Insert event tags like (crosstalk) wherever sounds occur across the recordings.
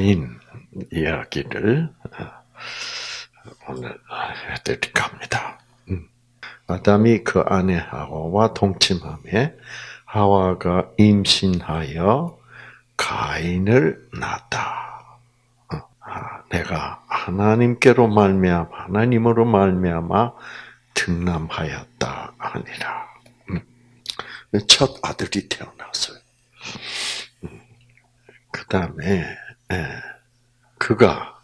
가인 이야기를 오늘 해드릴까 합니다. 음. 아담이 그 아내 하와와 동침함에 하와가 임신하여 가인을 낳았다. 어, 아, 내가 하나님께로 말미암 하나님으로 말미암아 등남하였다 하니라. 음. 첫 아들이 태어났어요. 음. 그 다음에 예, 그가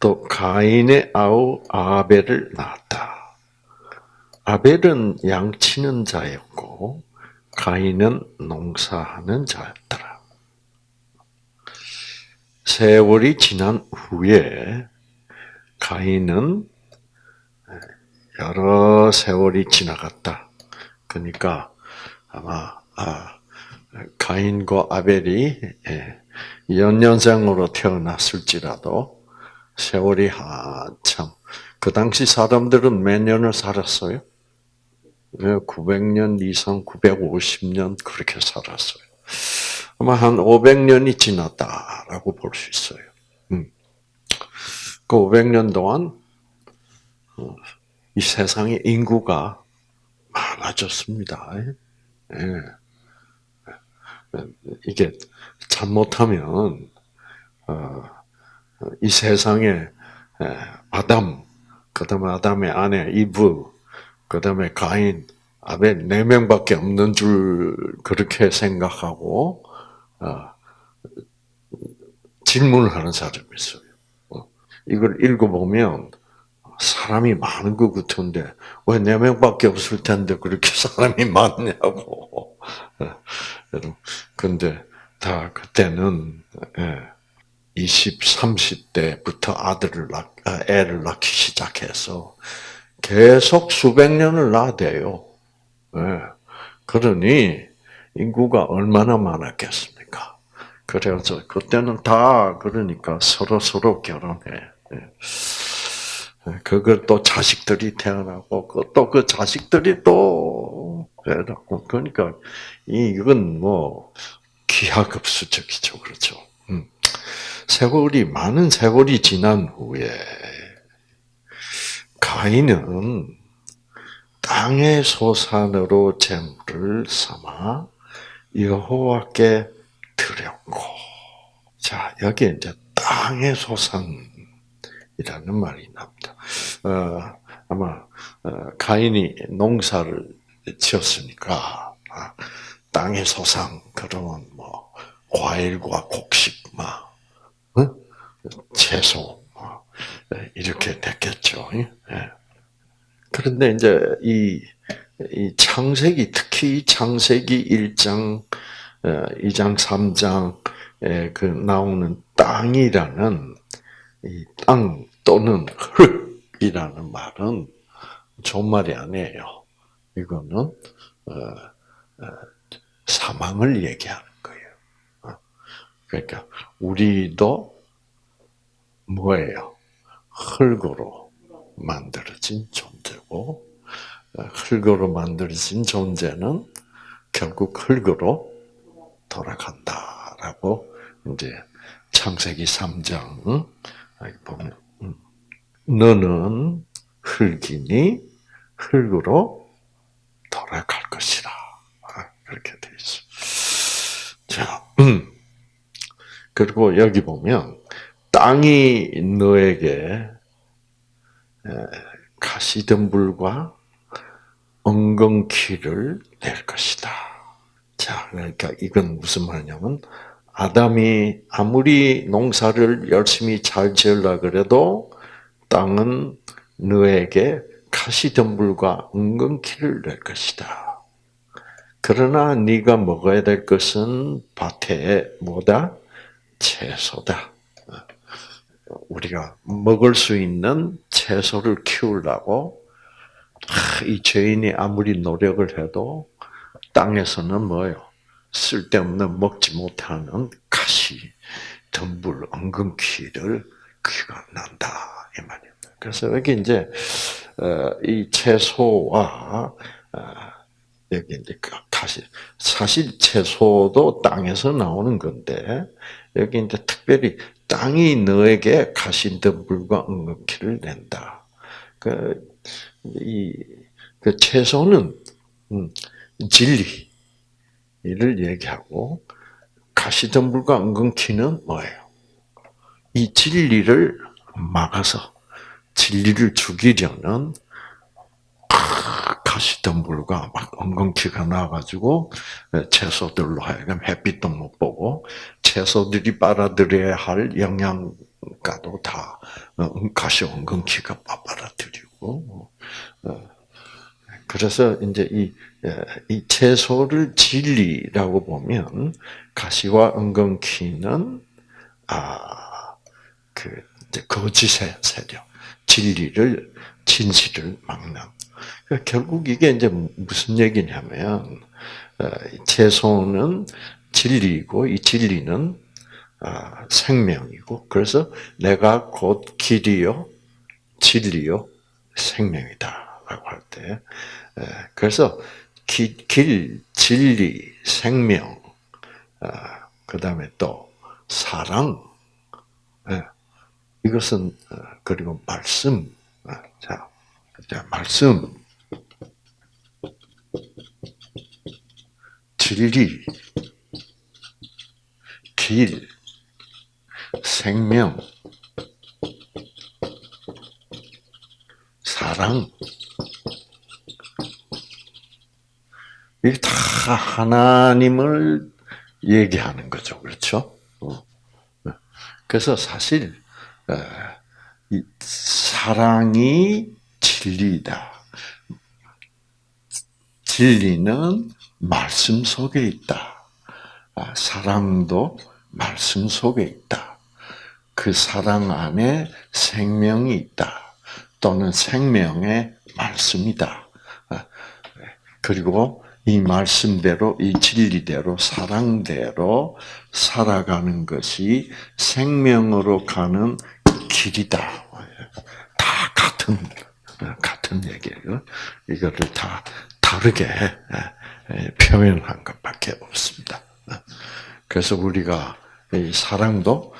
또 가인의 아우 아벨을 낳았다. 아벨은 양치는 자였고 가인은 농사하는 자였더라. 세월이 지난 후에 가인은 여러 세월이 지나갔다. 그러니까 아마 아, 가인과 아벨이 예, 연년생으로 태어났을지라도 세월이 한참 그 당시 사람들은 몇 년을 살았어요? 900년 이상, 950년 그렇게 살았어요. 아마 한 500년이 지났다라고 볼 수 있어요. 음. 그 500년 동안 어, 이 세상의 인구가 많아졌습니다. 예. 이게 잘못하면 어, 이 세상에 아담, 그다음에 아담의 아내 이브, 그다음에 가인, 아벨 네 명밖에 없는 줄 그렇게 생각하고 어, 질문을 하는 사람이 있어요. 어, 이걸 읽어보면 사람이 많은 것 같은데 왜 네 명밖에 없을 텐데 그렇게 사람이 많냐고. (laughs) 근데 다 그때는 20, 30대부터 아들을 낳, 아, 애를 낳기 시작해서 계속 수백 년을 낳아대요. 그러니 인구가 얼마나 많았겠습니까? 그래서 그때는 다 그러니까 서로 서로 결혼해. 그걸 또 자식들이 태어나고 또 그 자식들이 또 그러니까 이건 뭐 기하급수적이죠, 그렇죠. 음. 세월이 많은 세월이 지난 후에 가인은 땅의 소산으로 재물을 삼아 여호와께 드렸고, 자 여기 이제 땅의 소산이라는 말이 납니다. 어, 아마 어, 가인이 농사를 지었으니까 아, 땅의 소상 그러면 뭐 과일과 곡식 막 어? 채소 뭐, 이렇게 됐겠죠. 예. 그런데 이제 이, 이 창세기 특히 창세기 1장, 2장, 3장에 그 나오는 땅이라는 이 땅 또는 흙이라는 말은 존말이 아니에요. 이거는 어, 어, 사망을 얘기하는 거예요. 어. 그러니까 우리도 뭐예요? 흙으로 만들어진 존재고 흙으로 만들어진 존재는 결국 흙으로 돌아간다라고 이제 창세기 3장 보면 음. 너는 흙이니 흙으로 돌아갈 것 이라 그렇게 돼 있어. 자, 음. 그리고 여기 보면 땅이 너에게 가시덤불과 엉겅퀴를 낼 것이다. 자, 그러니까 이건 무슨 말이냐면 아담이 아무리 농사를 열심히 잘 지으려 그래도 땅은 너에게 가시덤불과 엉겅퀴를 낼 것이다. 그러나 네가 먹어야 될 것은 밭에 뭐다? 채소다. 우리가 먹을 수 있는 채소를 키우려고 이 죄인이 아무리 노력을 해도 땅에서는 뭐요? 쓸데없는 먹지 못하는 가시, 덤불, 엉겅퀴를 귀가 난다 이 말입니다. 그래서 여기 이제 어, 이 채소와 어, 여기 이제 그 가시 사실 채소도 땅에서 나오는 건데 여기 이제 특별히 땅이 너에게 가시덤불과 은근키를 낸다. 그, 이, 그 채소는, 음, 진리를 얘기하고, 가시덤불과 은근키는 뭐예요? 이 진리를 막아서, 진리를 죽이려는 가시덤불과 막 엉겅퀴가 나와가지고 채소들로 하여금 햇빛도 못 보고 채소들이 빨아들여야 할 영양가도 다 가시 엉겅퀴가 빨아들이고 어, 그래서 이제 이, 이 채소를 진리라고 보면 가시와 엉겅퀴는 아그 거짓의 세력 진리를 진실을 막는 결국 이게 이제 무슨 얘기냐면 어, 채소는 진리이고 이 진리는 아, 생명이고 그래서 내가 곧 길이요 진리요 생명이다라고 할 때 그래서 길, 길 진리 생명 아, 그 다음에 또 사랑 이것은 어, 그리고 말씀 자 자, 말씀, 진리, 길, 생명, 사랑, 이게 다 하나님을 얘기하는 거죠. 그렇죠? 어. 그래서 사실, 사랑이 진리다. 진리는 말씀 속에 있다. 아, 사랑도 말씀 속에 있다. 그 사랑 안에 생명이 있다. 또는 생명의 말씀이다. 아, 그리고 이 말씀대로, 이 진리대로, 사랑대로 살아가는 것이 생명으로 가는 길이다. 다 같은 같은 얘기예요. 이거를 다 다르게 표현한 것밖에 없습니다. 그래서 우리가 이 사랑도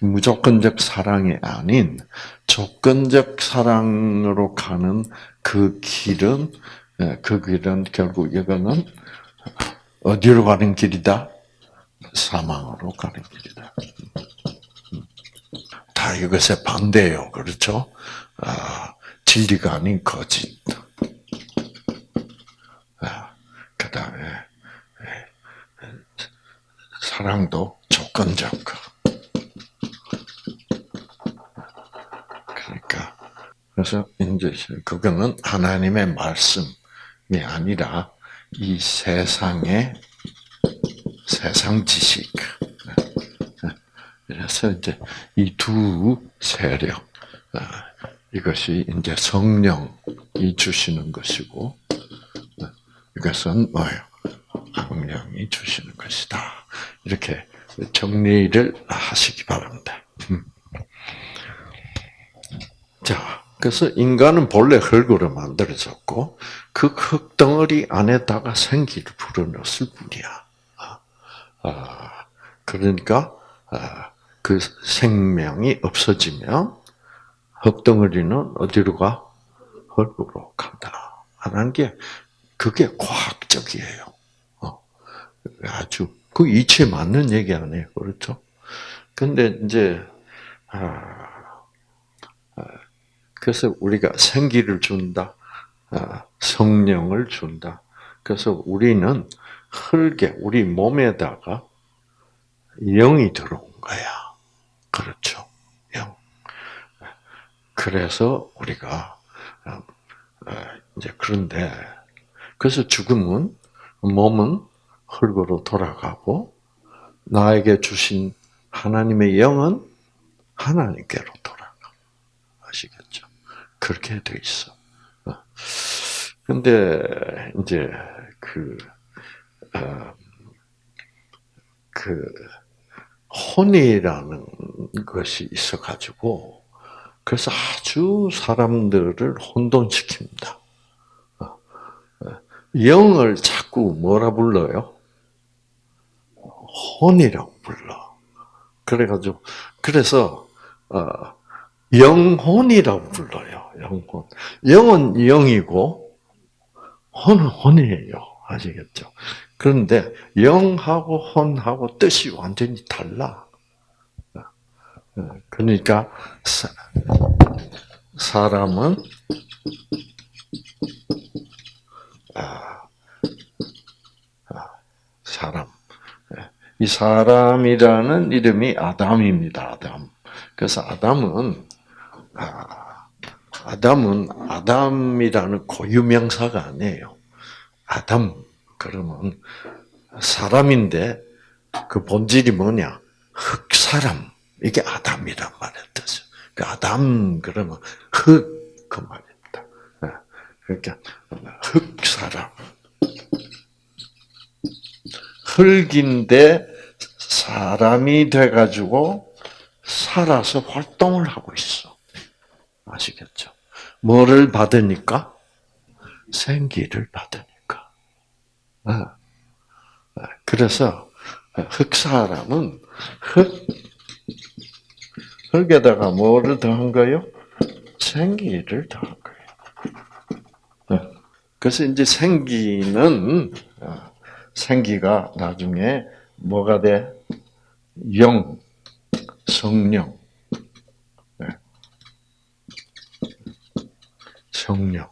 무조건적 사랑이 아닌 조건적 사랑으로 가는 그 길은 그 길은 결국 이거는 어디로 가는 길이다? 사망으로 가는 길이다. 다 이것의 반대예요. 그렇죠? 아, 진리가 아닌 거짓. 아, 그 다음에 예, 사랑도 조건적. 그러니까 그래서 이제 그거는 하나님의 말씀이 아니라 이 세상의 세상 지식. 그래서 이제 이 두 세력, 아, 이것이 이제 성령이 주시는 것이고, 이것은 뭐예요? 악령이 주시는 것이다. 이렇게 정리를 하시기 바랍니다. 음. 자, 그래서 인간은 본래 흙으로 만들어졌고, 그 흙덩어리 안에다가 생기를 불어넣었을 뿐이야. 아, 그러니까, 아, 그 생명이 없어지면, 흙덩어리는 어디로 가? 흙으로 간다. 하는 게 그게 과학적이에요. 어. 아주 그 이치에 맞는 얘기 아니에요, 그렇죠? 근데 이제 아, 아, 그래서 우리가 생기를 준다, 아, 성령을 준다. 그래서 우리는 흙에 우리 몸에다가 영이 들어온 거야. 그렇죠. 그래서 우리가 어, 어, 이제 그런데 그래서 죽음은 몸은 흙으로 돌아가고 나에게 주신 하나님의 영은 하나님께로 돌아가. 아시겠죠? 그렇게 돼 있어. 어. 근데 이제 그, 어, 그 혼이라는 것이 있어 가지고 그래서 아주 사람들을 혼돈시킵니다. 영을 자꾸 뭐라 불러요? 혼이라고 불러. 그래가지고 그래서 어, 영혼이라고 불러요. 영혼. 영은 영이고 혼은 혼이에요. 아시겠죠? 그런데 영하고 혼하고 뜻이 완전히 달라. 그러니까 사람은 아, 아, 사람 이 사람이라는 이름이 아담입니다. 아담. 그래서 아담은 아, 아담은 아담이라는 고유 명사가 아니에요. 아담 그러면 사람인데 그 본질이 뭐냐? 흑사람. 이게 아담이란 말의 뜻이에요. 그 아담 그러면 흑그 말입니다. 예. 그러니까 흑사람. 흙인데 사람이 돼가지고 살아서 활동을 하고 있어. 아시겠죠? 뭐를 받으니까? 생기를 받으니까. 아, 아, 그래서 흙사람은 흙, 흙에다가 뭐를 더한 거요? 생기를 더한 거예요. 아, 그래서 이제 생기는 생기가 나중에 뭐가 돼? 영, 성령. 네. 성령.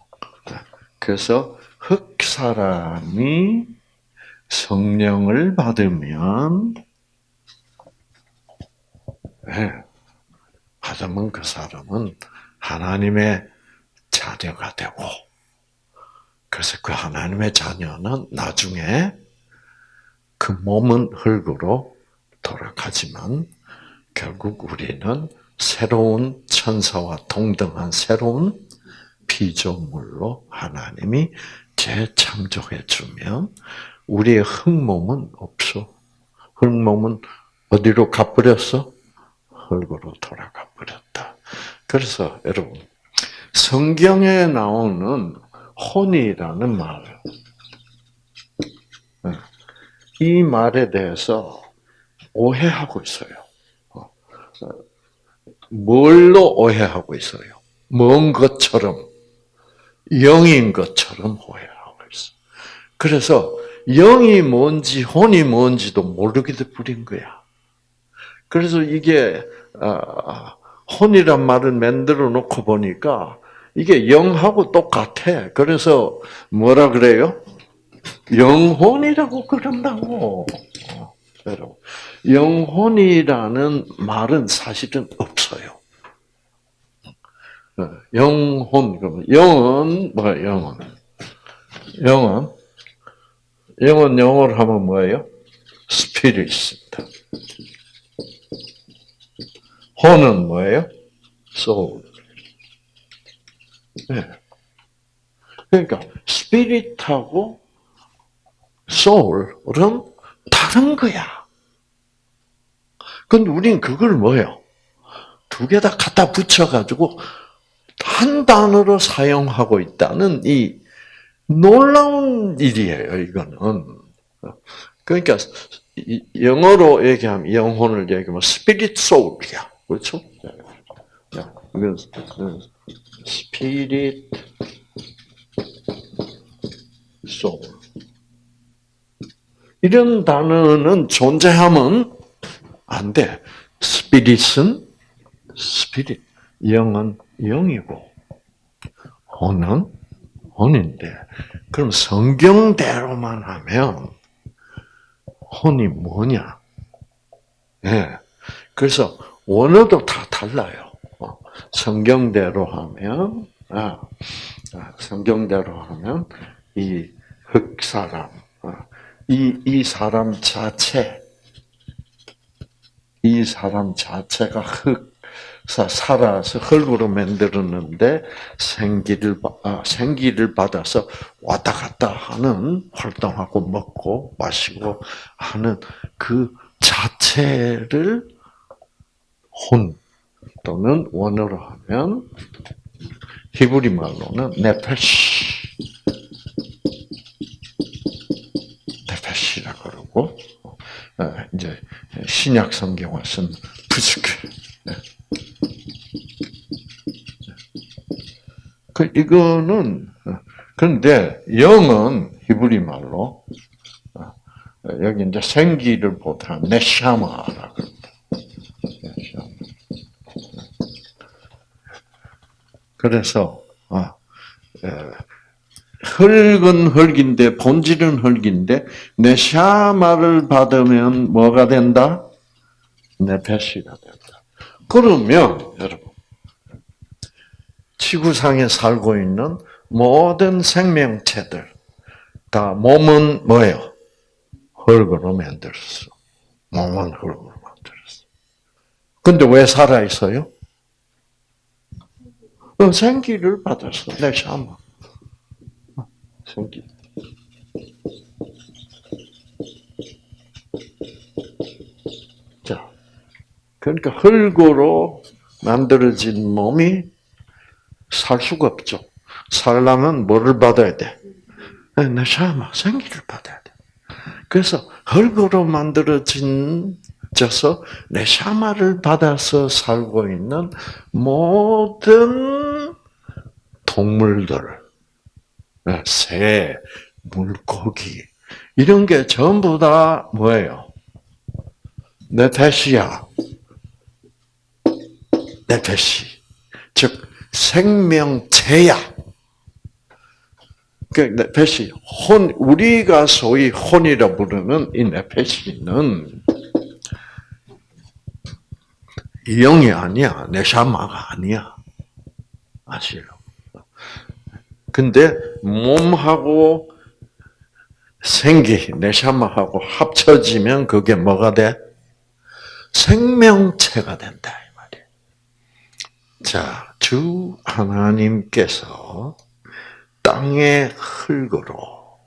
그래서 흙 사람이 성령을 받으면 네. 하자면 그 사람은 하나님의 자녀가 되고 그래서 그 하나님의 자녀는 나중에 그 몸은 흙으로 돌아가지만 결국 우리는 새로운 천사와 동등한 새로운 피조물로 하나님이 재창조해 주면 우리의 흙몸은 없어. 흙몸은 어디로 가버렸어? 흙으로 돌아가 버렸다. 그래서 여러분 성경에 나오는 혼이라는 말, 이 말에 대해서 오해하고 있어요. 어, 뭘로 오해하고 있어요? 먼 것처럼, 영인 것처럼 오해하고 있어. 그래서 영이 뭔지 혼이 뭔지도 모르게 돼 버린 거야. 그래서 이게 아, 혼이란 말을 만들어 놓고 보니까 이게 영하고 똑같아. 그래서 뭐라 그래요? 영혼이라고 그런다고. 여러분, 영혼이라는 말은 사실은 없어요. 영혼, 그러면 영은 뭐야? 영은 영은 영은 영어로 하면 뭐예요? 스피릿입니다. 혼은 뭐예요? 소울. 네. 그러니까 스피릿하고 soul은 다른 거야. 근데 우린 그걸 뭐예요? 두 개 다 갖다 붙여가지고 한 단어로 사용하고 있다는 이 놀라운 일이에요, 이거는. 그러니까, 영어로 얘기하면, 영혼을 얘기하면, 스피릿 소울이야. 그렇죠? 이건, 스피릿 소울. 이런 단어는 존재하면 안 돼. 스피릿은 스피릿, 영은 영이고 혼은 혼인데 그럼 성경대로만 하면 혼이 뭐냐? 예. 네. 그래서 원어도 다 달라요. 어, 성경대로 하면 아, 아, 성경대로 하면 이 흑사람 이, 이 사람 자체, 이 사람 자체가 흙, 살아서 흙으로 만들었는데 생기를 아, 생기를 받아서 왔다 갔다 하는 활동하고 먹고 마시고 하는 그 자체를 혼 또는 원어로 하면 히브리 말로는 네페시. 네페시라 그러고 어, 이제 신약 성경을 쓴 부스케 네. 그 이거는 어, 그런데 영은 히브리 말로 어, 여기 이제 생기를 보다 네샤마라고. 그래서 아, 흙은 흙인데 본질은 흙인데 네샤마를 받으면 뭐가 된다? 네페시가 된다. 그러면 여러분 지구상에 살고 있는 모든 생명체들 다 몸은 뭐예요? 흙으로 만들었어. 몸은 흙으로 만들었어. 근데 왜 살아 있어요? 어, 생기를 받았어. 내 샤마. 생기. 자, 그러니까 흙으로 만들어진 몸이 살 수가 없죠. 살려면 뭐를 받아야 돼? 내 샤마, 생기를 받아야 돼. 그래서 흙으로 만들어진 져서 내 샤마를 받아서 살고 있는 모든 동물들, 새, 물고기 이런 게 전부 다 뭐예요? 네페시야. 네페시. 즉 생명체야. 그 네페시 혼 우리가 소위 혼이라 부르는 이 네페시는 영이 아니야. 네샤마가 아니야. 아시요? 근데 몸하고 생기, 네샤마하고 합쳐지면 그게 뭐가 돼? 생명체가 된다 이 말이에요. 자, 주 하나님께서 땅의 흙으로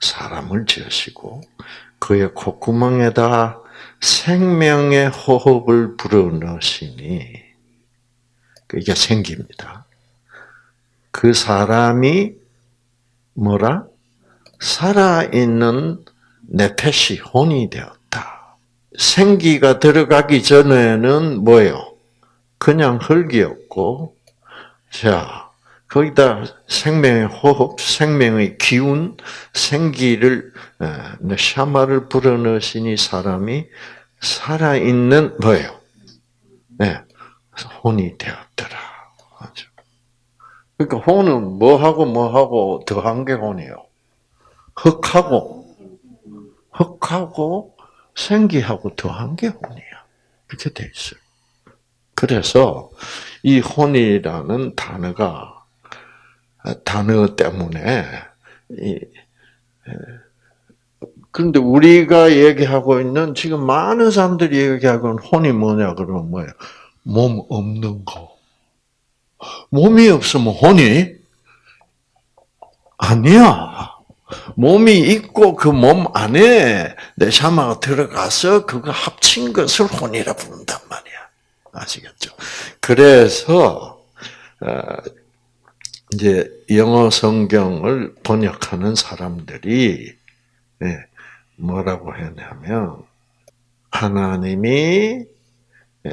사람을 지으시고 그의 콧구멍에다 생명의 호흡을 불어넣으시니 이게 생깁니다. 그 사람이 뭐라? 살아있는 네페시 혼이 되었다. 생기가 들어가기 전에는 뭐예요? 그냥 흙이었고, 자, 거기다 생명의 호흡, 생명의 기운, 생기를, 샤마를 불어넣으시니 사람이 살아있는 뭐예요? 네, 혼이 되었더라. 그러니까 혼은 뭐하고 뭐하고 더한 게 혼이에요. 흙하고, 흙하고 생기하고 더한 게 혼이야. 이렇게 돼 있어요. 그래서 이 혼이라는 단어가 단어 때문에 그런데 우리가 얘기하고 있는 지금 많은 사람들이 얘기하고 있는 혼이 뭐냐 그러면 뭐예요? 몸 없는 거. 몸이 없으면 혼이 아니야. 몸이 있고 그 몸 안에 내 샤마가 들어가서 그거 합친 것을 혼이라 부른단 말이야. 아시겠죠? 그래서 어, 이제 영어 성경을 번역하는 사람들이 예, 뭐라고 했냐면 하나님이 예,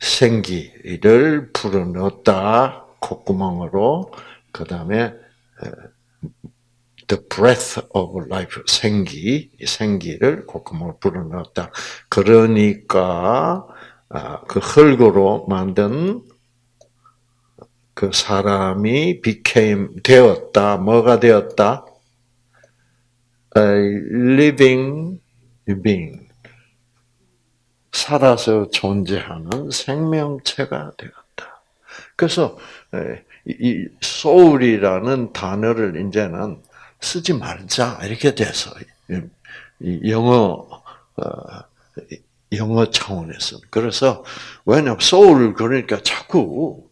생기를 불어넣었다 콧구멍으로 그 다음에 the breath of life 생기 생기를 콧구멍으로 불어넣었다. 그러니까 아, 그 흙으로 만든 그 사람이 became 되었다. 뭐가 되었다? A living being. 살아서 존재하는 생명체가 되었다. 그래서 이 soul이라는 단어를 이제는 쓰지 말자 이렇게 돼서 영어 어, 영어 차원에서 그래서 왜냐면 soul 그러니까 자꾸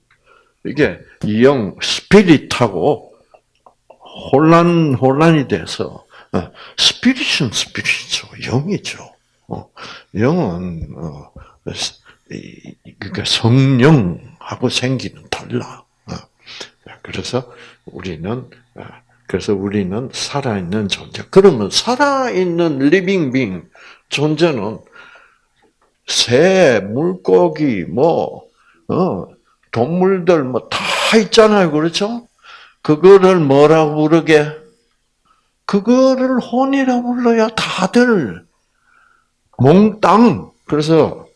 이게 영 스피릿하고 혼란 혼란이 돼서 스피릿은 스피릿이죠 영이죠. 어, 영은 어, 그러니까 성령하고 생기는 달라. 어. 그래서 우리는 그래서 우리는 살아있는 존재. 그러면 살아있는 living being 존재는 새, 물고기, 뭐, 어, 동물들 뭐 다 있잖아요. 그렇죠? 그거를 뭐라고 부르게? 그거를 혼이라고 불러야 다들 몽땅. 그래서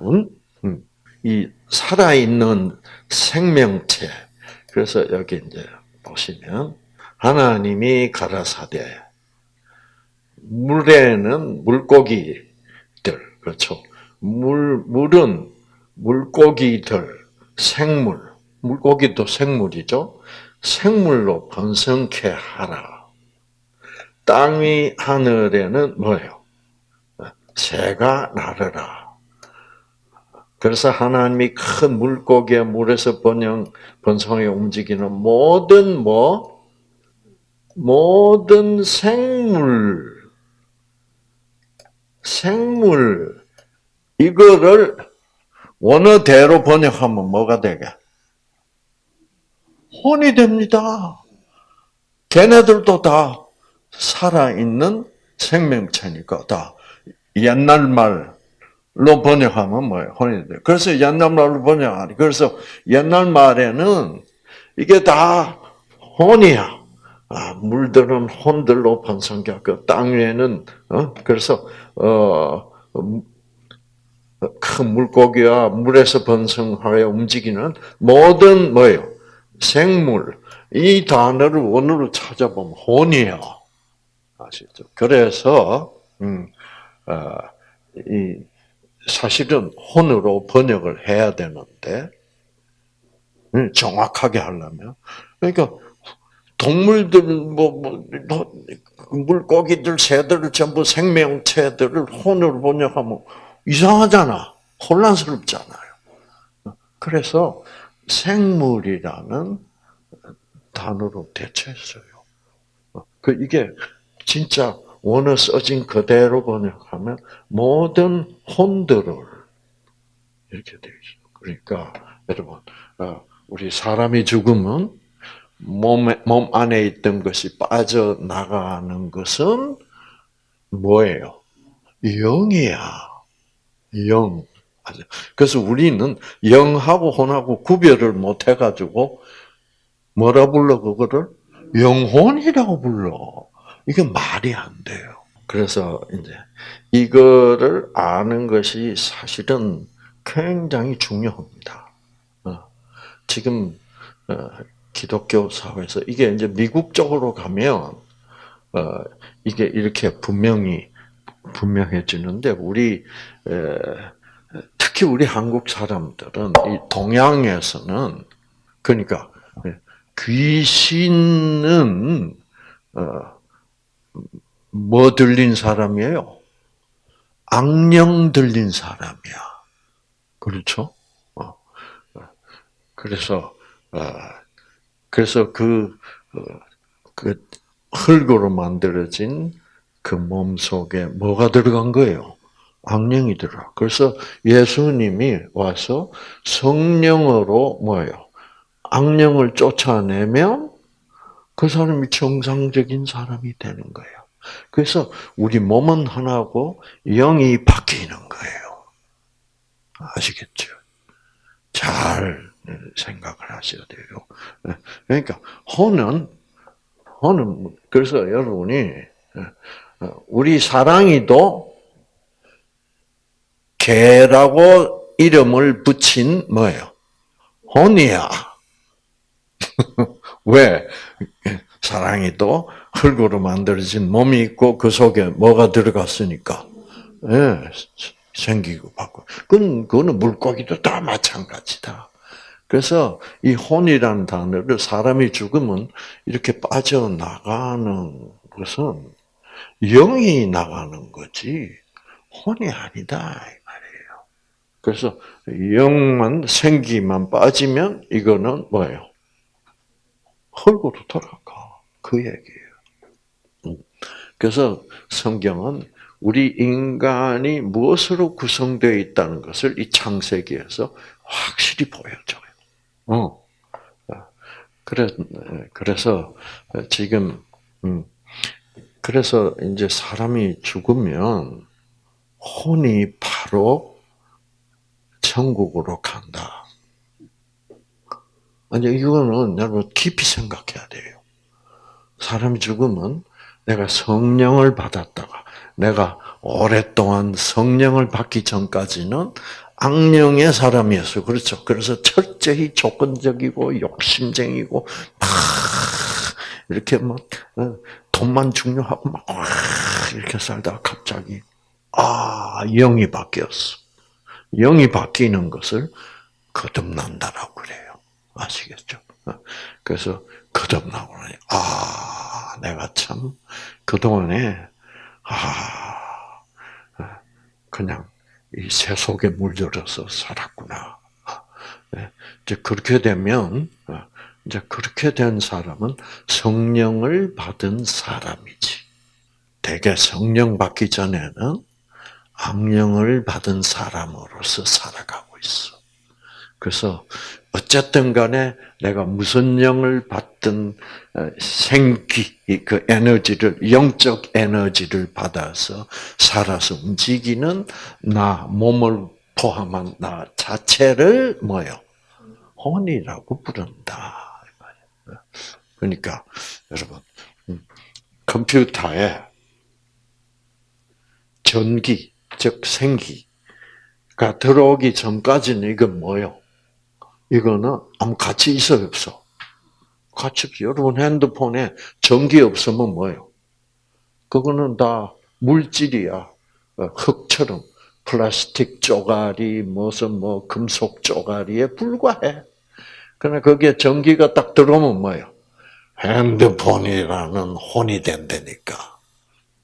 음, 음, 이 살아있는 생명체. 그래서 여기 이제 보시면 하나님이 가라사대 물에는 물고기들 그렇죠. 물 물은 물고기들 생물 물고기도 생물이죠. 생물로 번성케 하라. 땅위 하늘에는 뭐예요? 새가 나르라. 그래서 하나님이 큰 물고기의 물에서 번영, 번성에 움직이는 모든 뭐, 모든 생물, 생물, 이거를 원어대로 번역하면 뭐가 되게? 혼이 됩니다. 걔네들도 다 살아있는 생명체니까 다 옛날 말로 번역하면 뭐예요? 혼이 돼. 그래서 옛날 말로 번역하니. 그래서 옛날 말에는 이게 다 혼이야. 아, 물들은 혼들로 번성하고 땅 위에는 어? 그래서 어, 큰 물고기와 물에서 번성하여 움직이는 모든 뭐예요? 생물. 이 단어를 원어로 찾아보면 혼이에요. 아시죠? 그래서 음, 어, 이 사실은 혼으로 번역을 해야 되는데 음, 정확하게 하려면 그러니까 동물들 뭐, 뭐, 뭐 물고기들 새들 전부 생명체들을 혼으로 번역하면 이상하잖아. 혼란스럽잖아요. 그래서 생물이라는 단어로 대체했어요. 그 이게 진짜 원어 써진 그대로 번역하면 모든 혼들을 이렇게 되어 있어. 그러니까 여러분, 어, 우리 사람이 죽으면 몸에, 몸 안에 있던 것이 빠져나가는 것은 뭐예요? 영이야. 영. 그래서 우리는 영하고 혼하고 구별을 못 해가지고 뭐라 불러 그거를 영혼이라고 불러. 이게 말이 안 돼요. 그래서 이제 이거를 아는 것이 사실은 굉장히 중요합니다. 어, 지금 어, 기독교 사회에서 이게 이제 미국 쪽으로 가면 어, 이게 이렇게 분명히 분명해지는데 우리 특히 우리 한국 사람들은 이 동양에서는 그러니까 귀신은 뭐 들린 사람이에요? 악령 들린 사람이야. 그렇죠? 어. 그래서 그래서 그, 그 흙으로 만들어진 그 몸 속에 뭐가 들어간 거예요? 악령이 들어. 그래서 예수님이 와서 성령으로 뭐예요? 악령을 쫓아내면 그 사람이 정상적인 사람이 되는 거예요. 그래서 우리 몸은 하나고 영이 바뀌는 거예요. 아시겠죠? 잘 생각을 하셔야 돼요. 그러니까 혼은 혼은 그래서 여러분이 우리 사랑이도 개라고 이름을 붙인 뭐예요? 혼이야. (laughs) 왜? 사랑이도 흙으로 만들어진 몸이 있고 그 속에 뭐가 들어갔으니까 예, 생기고 받고. 그건 그거는 물고기도 다 마찬가지다. 그래서 이 혼이라는 단어를 사람이 죽으면 이렇게 빠져나가는 것은 영이 나가는 거지 혼이 아니다 이 말이에요. 그래서 영만 생기만 빠지면 이거는 뭐예요? 흙으로 돌아가 그 얘기예요. 음. 그래서 성경은 우리 인간이 무엇으로 구성되어 있다는 것을 이 창세기에서 확실히 보여줘요. 어. 그래, 그래서 지금, 음, 그래서 이제 사람이 죽으면 혼이 바로 천국으로 간다. 아니, 이거는 여러분 깊이 생각해야 돼요. 사람이 죽으면 내가 성령을 받았다가, 내가 오랫동안 성령을 받기 전까지는 악령의 사람이었어요. 그렇죠. 그래서 철저히 조건적이고 욕심쟁이고 막 이렇게 막 어, 돈만 중요하고 막 이렇게 살다가 갑자기 아 영이 바뀌었어. 영이 바뀌는 것을 거듭난다라고 그래요. 아시겠죠? 어, 그래서 거듭나고 나니 아 내가 참 그동안에 아 그냥 이 새 속에 물들어서 살았구나. 네, 이제 그렇게 되면 어, 이제 그렇게 된 사람은 성령을 받은 사람이지. 대개 성령 받기 전에는 악령을 받은 사람으로서 살아가고 있어. 그래서 어쨌든 간에 내가 무슨 영을 받든 어, 생기, 그 에너지를, 영적 에너지를 받아서 살아서 움직이는 나, 몸을 포함한 나 자체를 뭐요? 혼이라고 부른다. 그러니까, 여러분, 음, 컴퓨터에 전기, 즉 생기가 들어오기 전까지는 이건 뭐요? 이거는 아무 가치 있어 없어? 가치 없어. 여러분 핸드폰에 전기 없으면 뭐예요? 그거는 다 물질이야. 어, 흙처럼 플라스틱 쪼가리 무슨 뭐 금속 쪼가리에 불과해. 그러나 거기에 전기가 딱 들어오면 뭐예요? 핸드폰이라는 혼이 된다니까.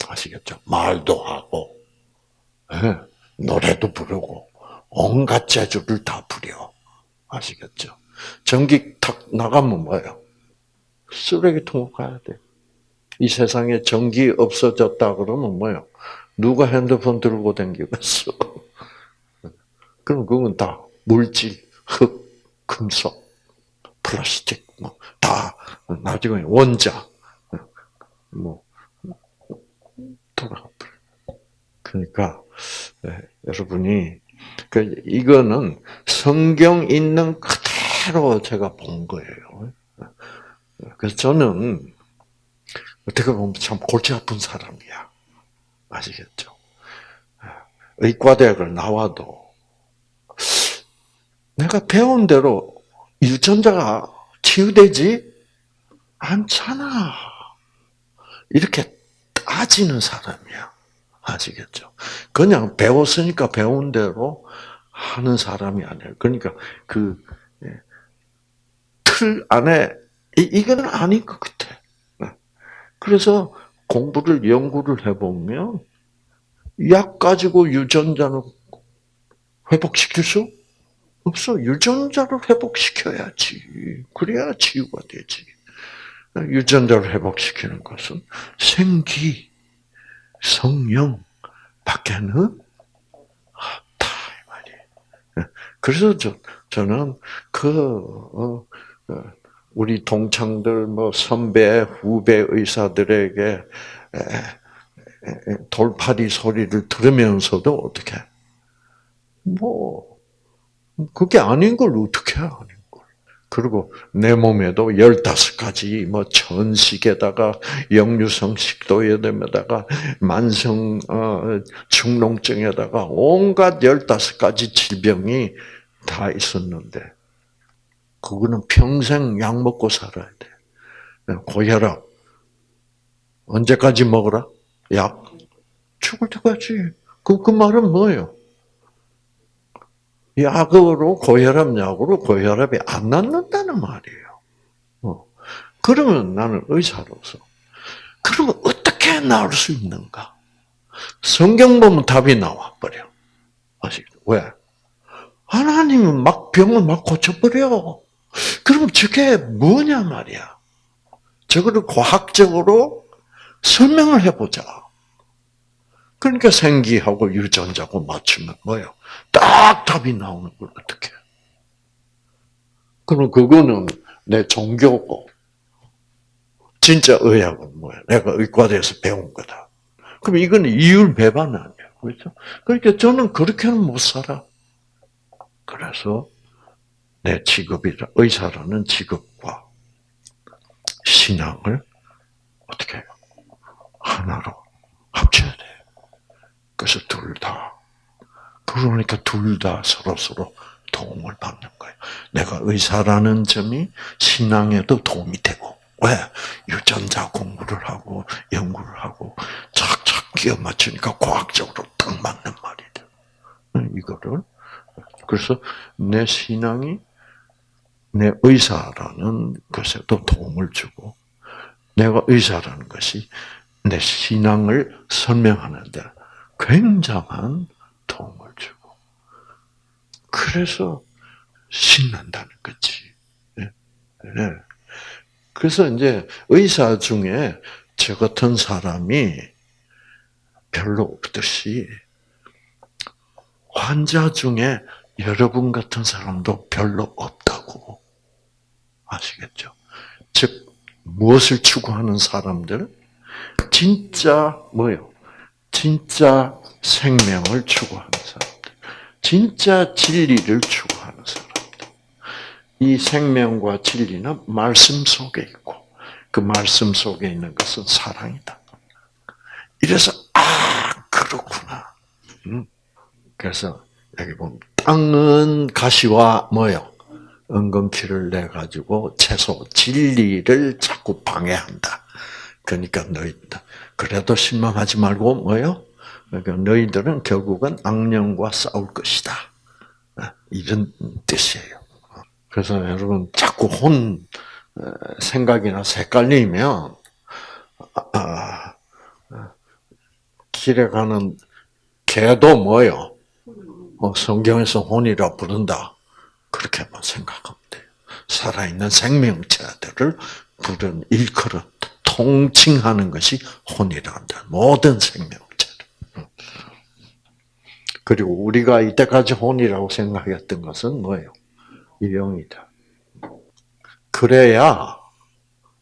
아시겠죠? 말도 하고, 네. 노래도 부르고, 온갖 재주를 다 부려. 아시겠죠? 전기 탁 나가면 뭐예요? 쓰레기통으로 가야 돼. 이 세상에 전기 없어졌다 그러면 뭐예요? 누가 핸드폰 들고 다니겠어? (laughs) 그럼 그건 다 물질, 흙, 금속, 플라스틱, 뭐, 다, 나중에 원자, 뭐, 돌아가 버려. 그러니까, 네, 여러분이 그 이거는 성경 있는 그대로 제가 본 거예요. 그래서 저는 어떻게 보면 참 골치 아픈 사람이야. 아시겠죠? 의과대학을 나와도 내가 배운 대로 유전자가 치유되지 않잖아. 이렇게 따지는 사람이야. 아시겠죠? 그냥 배웠으니까 배운 대로 하는 사람이 아니에요. 그러니까 그틀 예, 안에 이거는 아닌 것 같아. 네. 그래서 공부를 연구를 해보면 약 가지고 유전자는 회복시킬 수 없어. 유전자를 회복시켜야지. 그래야 치유가 되지. 유전자를 회복시키는 것은 생기, 성령 밖에는 없다 이 말이에요. 그래서 저 저는 그 어, 어, 우리 동창들 뭐 선배 후배 의사들에게 돌파리 소리를 들으면서도 어떻게 뭐 그게 아닌 걸 어떻게 아니 그리고 내 몸에도 15가지 뭐 천식에다가 역류성 식도염에다가 만성 어, 축농증에다가 온갖 15가지 질병이 다 있었는데 그거는 평생 약 먹고 살아야 돼. 고혈압 언제까지 먹어라? 약 죽을 때까지. 그, 그 말은 뭐예요? 약으로 고혈압 약으로 고혈압이 안 낫는다는 말이에요. 어. 그러면 나는 의사로서 그러면 어떻게 나을 수 있는가? 성경 보면 답이 나와 버려. 아시겠죠? 왜? 하나님은 막 병을 막 고쳐버려. 그럼 저게 뭐냐 말이야. 저거를 과학적으로 설명을 해보자. 그러니까 생기하고 유전자고 맞추면 뭐예요? 딱 답이 나오는 걸 어떻게? 그럼 그거는 내 종교고 진짜 의학은 뭐야? 내가 의과대에서 배운 거다. 그럼 이건 이율 배반 아니야, 그렇죠? 그러니까 저는 그렇게는 못 살아. 그래서 내 직업이라 의사라는 직업과 신앙을 어떻게 해요? 하나로 합쳐야 돼. 그래서 둘 다. 그러니까 둘 다 서로 서로 도움을 받는 거예요. 내가 의사라는 점이 신앙에도 도움이 되고, 왜? 유전자 공부를 하고, 연구를 하고, 착착 끼워 맞추니까 과학적으로 딱 맞는 말이 돼. 이거를. 그래서 내 신앙이 내 의사라는 것에도 도움을 주고, 내가 의사라는 것이 내 신앙을 설명하는데 굉장한 도움을. 그래서 신난다는 거지. 네. 네. 그래서 이제 의사 중에 저 같은 사람이 별로 없듯이 환자 중에 여러분 같은 사람도 별로 없다고 아시겠죠? 즉 무엇을 추구하는 사람들? 진짜 뭐요? 진짜 생명을 추구하는. 진짜 진리를 추구하는 사람들. 이 생명과 진리는 말씀 속에 있고 그 말씀 속에 있는 것은 사랑이다. 이래서 아 그렇구나. 음. 그래서 여기 보면 땅은 가시와 뭐요? 은근키를 내 가지고 채소 진리를 자꾸 방해한다. 그러니까 너희 그래도 실망하지 말고 뭐요? 그러니까 너희들은 결국은 악령과 싸울 것이다. 이런 뜻이에요. 그래서 여러분 자꾸 혼 생각이나 색깔리면 아, 길에 가는 개도 뭐요? 어, 성경에서 혼이라 부른다. 그렇게만 생각하면 돼요. 살아있는 생명체들을 부른 일컬은 통칭하는 것이 혼이란다. 모든 생명체를. 그리고 우리가 이때까지 혼이라고 생각했던 것은 뭐예요? 영이다. 그래야,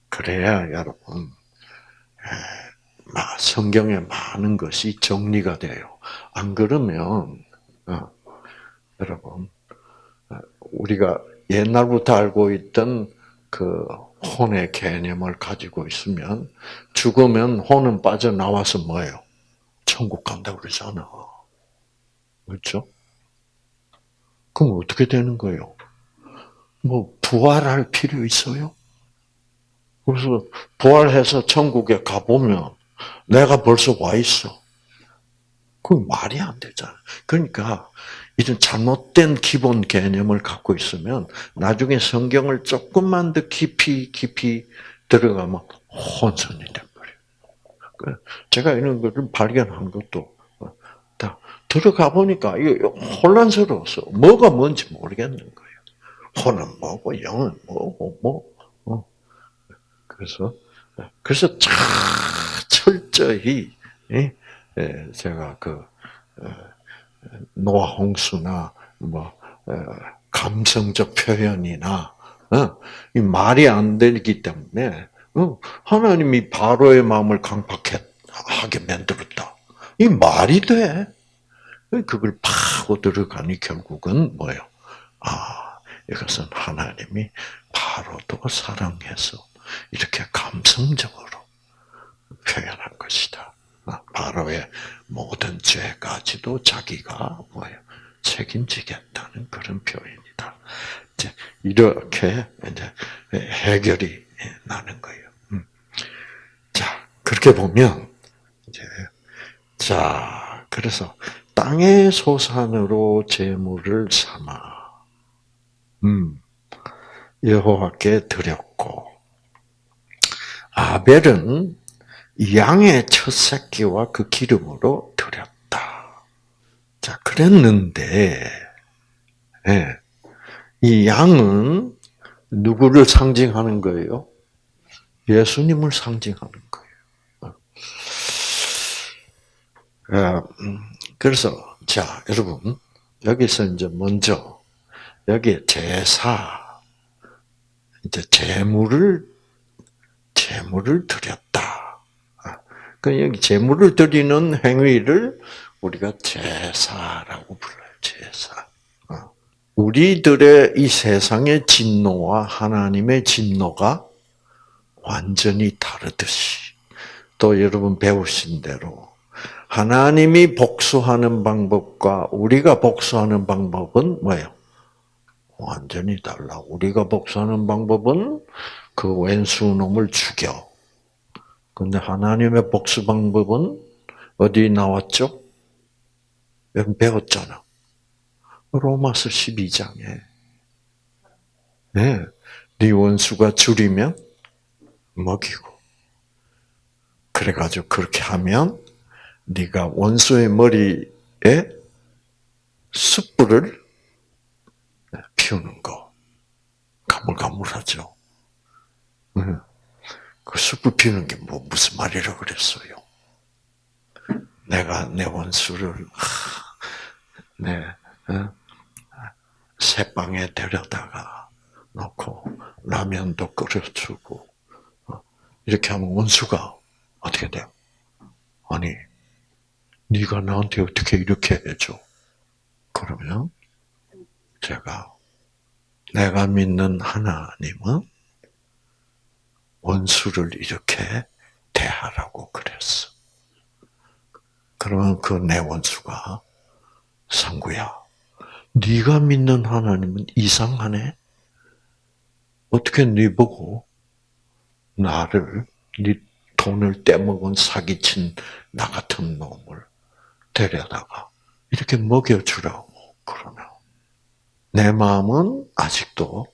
그래야 여러분, 성경에 많은 것이 정리가 돼요. 안 그러면, 어, 여러분, 우리가 옛날부터 알고 있던 그 혼의 개념을 가지고 있으면 죽으면 혼은 빠져나와서 뭐예요? 천국 간다 그러잖아. 그렇죠? 그럼 어떻게 되는 거예요? 뭐 부활할 필요 있어요? 그래서 부활해서 천국에 가보면 내가 벌써 와 있어. 그 말이 안 되잖아. 그러니까 이런 잘못된 기본 개념을 갖고 있으면 나중에 성경을 조금만 더 깊이 깊이 들어가면 혼선이 돼버려요. 그 제가 이런 것을 발견한 것도 다 들어가 보니까 이거 혼란스러워서 뭐가 뭔지 모르겠는 거예요. 혼은 뭐고 영은 뭐고 뭐. 어. 그래서 그래서 참 철저히 예, 제가 그 노아 홍수나 뭐 감성적 표현이나 어, 이 말이 안 되기 때문에 어, 하나님이 바로의 마음을 강팍하게 만들었다. 이 말이 돼? 그걸 파고 들어가니 결국은 뭐예요? 아, 이것은 하나님이 바로도 사랑해서 이렇게 감성적으로 표현한 것이다. 바로의 모든 죄까지도 자기가 뭐예요? 책임지겠다는 그런 표현이다. 이제 이렇게 이제 해결이 나는 거예요. 음. 자 그렇게 보면 이제 자 그래서 땅의 소산으로 제물을 삼아 음 여호와께 드렸고 아벨은 양의 첫 새끼와 그 기름으로 드렸다. 자, 그랬는데, 예, 이 양은 누구를 상징하는 거예요? 예수님을 상징하는 거예요. 그래서, 자, 여러분, 여기서 이제 먼저, 여기에 제사, 이제 제물을, 제물을 드렸다. 그 여기 제물을 드리는 행위를 우리가 제사라고 불러요. 제사. 어. 우리들의 이 세상의 진노와 하나님의 진노가 완전히 다르듯이 또 여러분 배우신 대로 하나님이 복수하는 방법과 우리가 복수하는 방법은 뭐예요? 완전히 달라. 우리가 복수하는 방법은 그 왼수 놈을 죽여. 근데 하나님의 복수 방법은 어디 나왔죠? 배웠잖아. 로마서 12장에. 네. 네 원수가 줄이면 먹이고. 그래가지고 그렇게 하면 네가 원수의 머리에 숯불을 피우는 거. 가물가물하죠. 그 숯불 피우는 게 뭐 무슨 말이라 그랬어요? 내가 내 원수를 내 새방에 데려다가 놓고 라면도 끓여주고 어, 이렇게 하면 원수가 어떻게 돼요? 아니 네가 나한테 어떻게 이렇게 해줘? 그러면 제가 내가 믿는 하나님은 원수를 이렇게 대하라고 그랬어. 그러면 그 내 원수가 상구야. 네가 믿는 하나님은 이상하네. 어떻게 네 보고 나를 네 돈을 떼먹은 사기친 나 같은 놈을 데려다가 이렇게 먹여주라고 그러면 내 마음은 아직도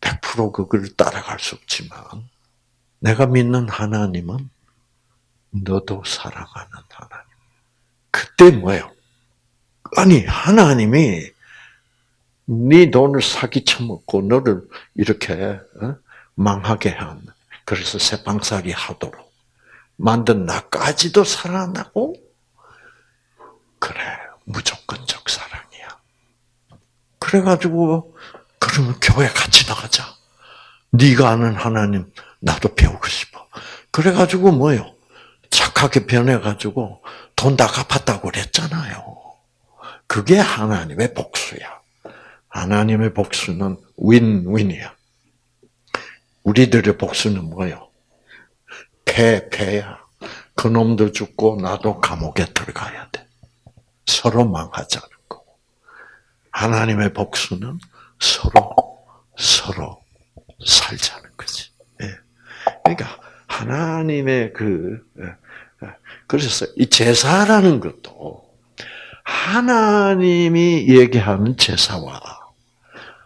100% 그걸 따라갈 수 없지만 내가 믿는 하나님은 너도 사랑하는 하나님. 그때 뭐예요? 아니 하나님이 네 돈을 사기 쳐먹고 너를 이렇게 어? 망하게 한 그래서 새방살이 하도록 만든 나까지도 사랑한다고? 그래 무조건적 사랑이야. 그래가지고 그러면 교회 같이 나가자. 네가 아는 하나님 나도 배우고 싶어. 그래가지고 뭐요? 착하게 변해가지고 돈 다 갚았다고 그랬잖아요. 그게 하나님의 복수야. 하나님의 복수는 윈윈이야. 우리들의 복수는 뭐요? 패, 패야. 그놈도 죽고 나도 감옥에 들어가야 돼. 서로 망하자는 거고. 하나님의 복수는 서로, 서로 살자는 거지. 예. 그러니까, 하나님의 그, 예, 예. 그래서 이 제사라는 것도 하나님이 얘기하는 제사와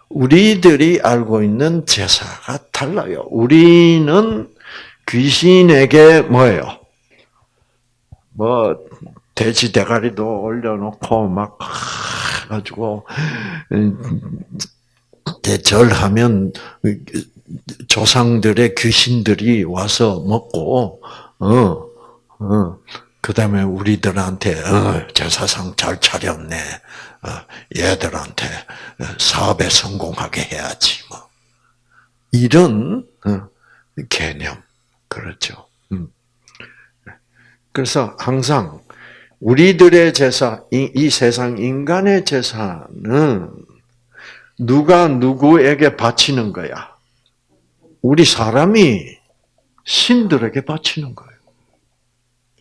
우리들이 알고 있는 제사가 달라요. 우리는 귀신에게 뭐예요? 뭐 돼지 대가리도 올려놓고 막 가지고 대절하면 조상들의 귀신들이 와서 먹고 어, 어, 그 다음에 우리들한테 어, 제사상 잘 차렸네. 어, 얘들한테 사업에 성공하게 해야지 뭐 이런 어, 개념 그렇죠. 음. 그래서 항상 우리들의 제사, 이, 이 세상 인간의 제사는 누가 누구에게 바치는 거야? 우리 사람이 신들에게 바치는 거예요.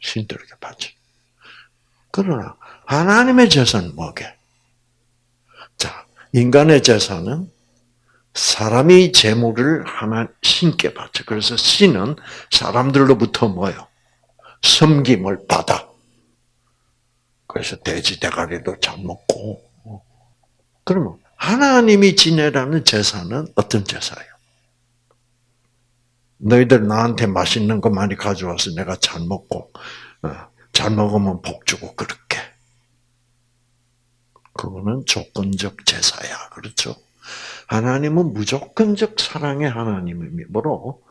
신들에게 바치. 그러나 하나님의 제사는 뭐게? 자, 인간의 제사는 사람이 재물을 하나 신께 바쳐. 그래서 신은 사람들로부터 뭐요? 섬김을 받아. 그래서 돼지 대가리도 잘 먹고. 그러면 하나님이 지내라는 제사는 어떤 제사예요? 너희들 나한테 맛있는 거 많이 가져와서 내가 잘 먹고 어, 잘 먹으면 복 주고 그렇게. 그거는 조건적 제사야. 그렇죠? 하나님은 무조건적 사랑의 하나님이므로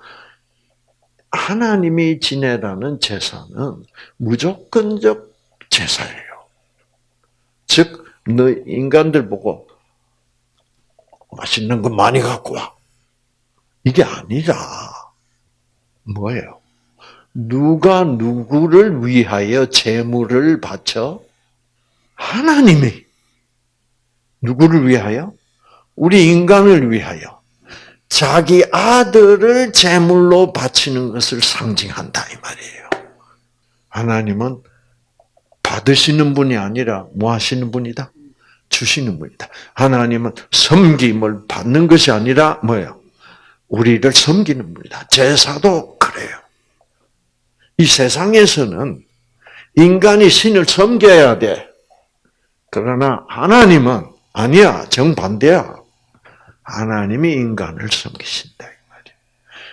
하나님이 지내라는 제사는 무조건적 제사예요. 즉, 너 인간들 보고 맛있는 거 많이 갖고 와. 이게 아니라 뭐예요? 누가 누구를 위하여 재물을 바쳐? 하나님이 누구를 위하여? 우리 인간을 위하여. 자기 아들을 제물로 바치는 것을 상징한다 이 말이에요. 하나님은 받으시는 분이 아니라 뭐 하시는 분이다? 주시는 분이다. 하나님은 섬김을 받는 것이 아니라 뭐예요? 우리를 섬기는 분이다. 제사도 그래요. 이 세상에서는 인간이 신을 섬겨야 돼. 그러나 하나님은 아니야. 정반대야. 하나님이 인간을 섬기신다.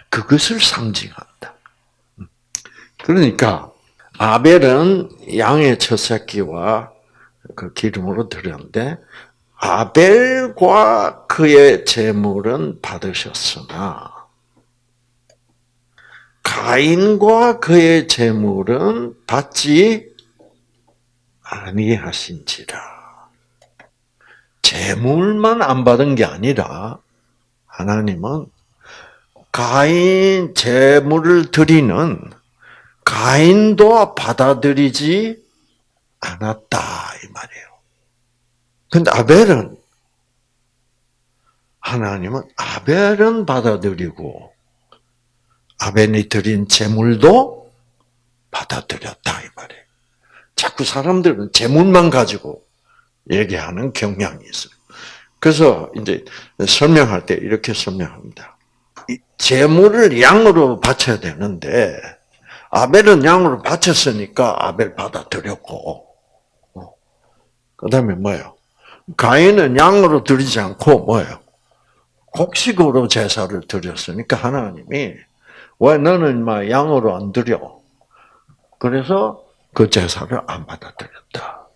그것을 상징한다. 그러니까 아벨은 양의 첫 새끼와 그 기름으로 드렸는데 아벨과 그의 재물은 받으셨으나 가인과 그의 재물은 받지 아니하신지라. 재물만 안 받은 게 아니라 하나님은 가인 재물을 드리는 가인도 받아들이지 않았다 이 말이에요. 근데 아벨은 하나님은 아벨은 받아들이고 아벨이 드린 재물도 받아들였다 이 말이에요. 자꾸 사람들은 재물만 가지고 얘기하는 경향이 있어요. 그래서 이제 설명할 때 이렇게 설명합니다. 재물을 양으로 바쳐야 되는데 아벨은 양으로 바쳤으니까 아벨 받아들였고 어. 그다음에 뭐예요? 가인은 양으로 드리지 않고 뭐예요? 곡식으로 제사를 드렸으니까 하나님이 왜 너는 막 양으로 안 드려? 그래서 그 제사를 안 받아들였다.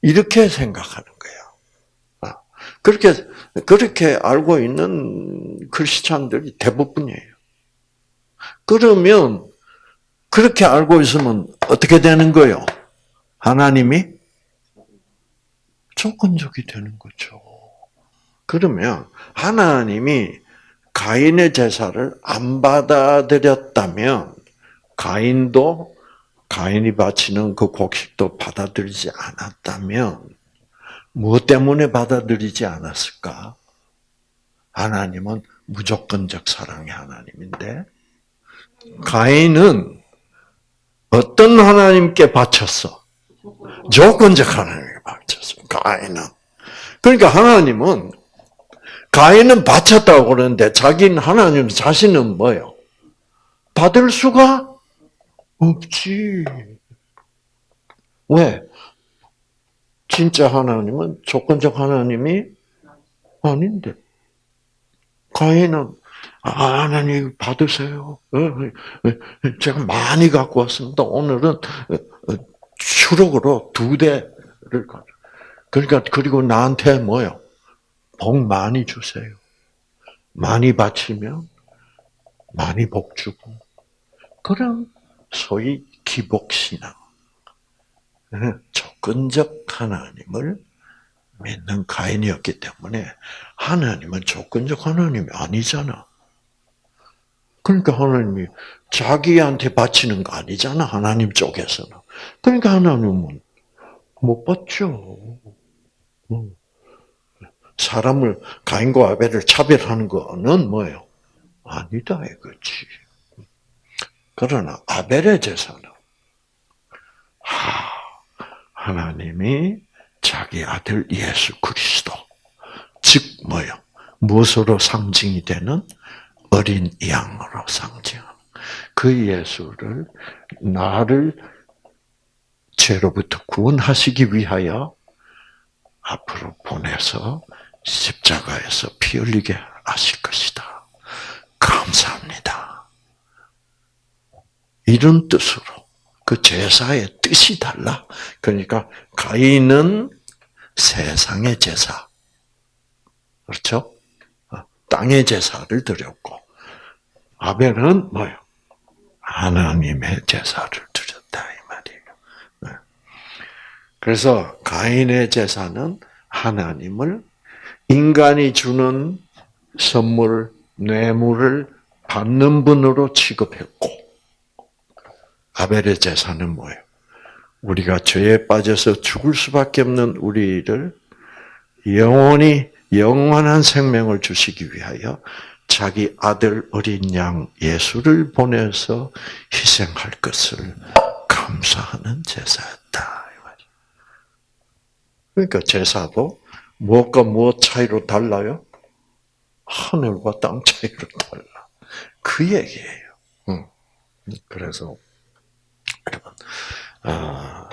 이렇게 생각하는 거예요. 아, 그렇게 그렇게 알고 있는 크리스찬들이 대부분이에요. 그러면 그렇게 알고 있으면 어떻게 되는 거예요? 하나님이 조건적이 되는 거죠. 그러면 하나님이 가인의 제사를 안 받아들였다면 가인도 가인이 바치는 그 곡식도 받아들이지 않았다면 무엇 때문에 받아들이지 않았을까? 하나님은 무조건적 사랑의 하나님인데 가인은 어떤 하나님께 바쳤어? 조건적 하나님께 바쳤어. 가인은. 그러니까 하나님은 가인은 바쳤다고 그러는데 자기는 하나님 자신은 뭐요? 받을 수가 없지. 왜? 진짜 하나님은 조건적 하나님이 아닌데. 가인은 아, 하나님 받으세요. 어, 어, 어, 제가 많이 갖고 왔습니다. 오늘은 추록으로 두 대를 가. 그러니까 그리고 나한테 뭐요? 복 많이 주세요. 많이 바치면 많이 복 주고. 그럼 소위 기복신앙. 조건적 하나님을 믿는 가인이었기 때문에 하나님은 조건적 하나님이 아니잖아. 그러니까 하나님이 자기한테 바치는 거 아니잖아. 하나님 쪽에서는. 그러니까 하나님은 못 받죠. 사람을 가인과 아벨을 차별하는 거는 뭐예요? 아니다 이거지. 그러나 아벨의 제사는 하나님이 자기 아들 예수 그리스도 즉 뭐요? 무엇으로 상징이 되는 어린 양으로 상징하는 그 예수를 나를 죄로부터 구원하시기 위하여 앞으로 보내서 십자가에서 피 흘리게 하실 것이다. 감사합니다. 이런 뜻으로 그 제사의 뜻이 달라. 그러니까 가인은 세상의 제사. 그렇죠? 어, 땅의 제사를 드렸고 아벨은 뭐요? 하나님의 제사를 드렸다 이 말이에요. 네. 그래서 가인의 제사는 하나님을 인간이 주는 선물, 뇌물을 받는 분으로 취급했고, 아벨의 제사는 뭐예요? 우리가 죄에 빠져서 죽을 수밖에 없는 우리를 영원히 영원한 생명을 주시기 위하여 자기 아들 어린 양 예수를 보내서 희생할 것을 감사하는 제사였다. 그러니까 제사도 무엇과 무엇 차이로 달라요? 하늘과 땅 차이로 달라. 그 얘기예요. 그래서 여러분, 아,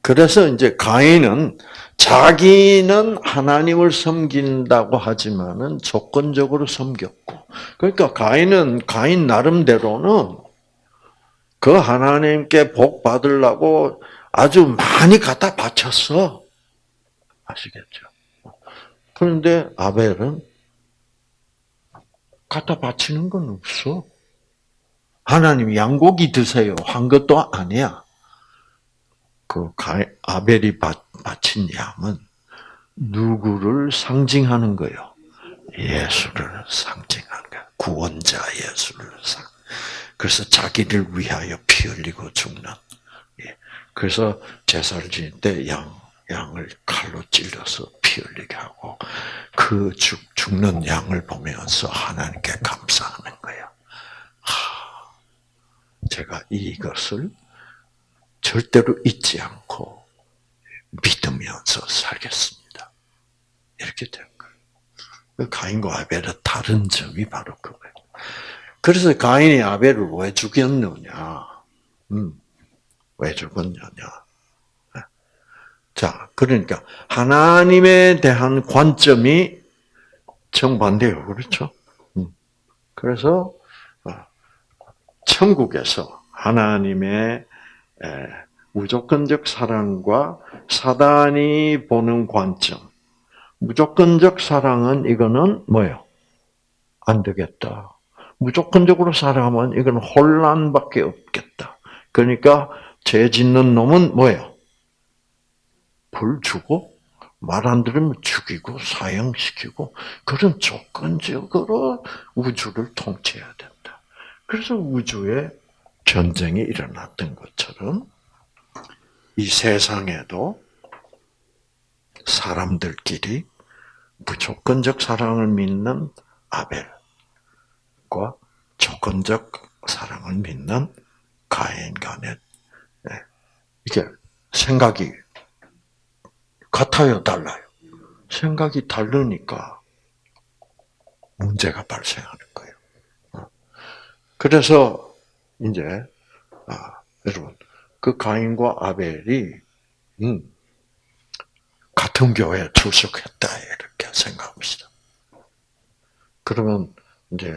그래서 이제 가인은 자기는 하나님을 섬긴다고 하지만은 조건적으로 섬겼고, 그러니까 가인은 가인 나름대로는 그 하나님께 복 받으려고 아주 많이 갖다 바쳤어. 아시겠죠? 그런데 아벨은 갖다 바치는 건 없어. 하나님 양고기 드세요 한 것도 아니야. 그 아벨이 바친 양은 누구를 상징하는 거요? 예수를 상징하는 거야. 구원자 예수를 상. 그래서 자기를 위하여 피 흘리고 죽는. 예. 그래서 제사를 지낼 때 양, 양을 칼로 찔러서 피 흘리게 하고 그 죽, 죽는 양을 보면서 하나님께 감사하는 거야. 하, 제가 이것을 절대로 잊지 않고 믿으면서 살겠습니다. 이렇게 된 거예요. 그 가인과 아벨의 다른 점이 바로 그거예요. 그래서 가인이 아벨을 왜 죽였느냐? 음, 왜 죽었느냐? 자, 그러니까 하나님에 대한 관점이 정반대요, 그렇죠? 음. 그래서 어, 천국에서 하나님의 무조건적 사랑과 사단이 보는 관점. 무조건적 사랑은 이거는 뭐요? 안 되겠다. 무조건적으로 사랑하면 이건 혼란밖에 없겠다. 그러니까 죄 짓는 놈은 뭐예요? 벌 주고 말 안 들으면 죽이고 사형시키고 그런 조건적으로 우주를 통치해야 된다. 그래서 우주에 전쟁이 일어났던 것처럼 이 세상에도 사람들끼리 무조건적 사랑을 믿는 아벨과 조건적 사랑을 믿는 가인 간에 예, 이게 생각이 같아요, 달라요? 생각이 다르니까 문제가 발생하는 거예요. 어. 그래서 이제 아, 여러분 그 가인과 아벨이 음, 같은 교회에 출석했다 이렇게 생각합시다. 그러면 이제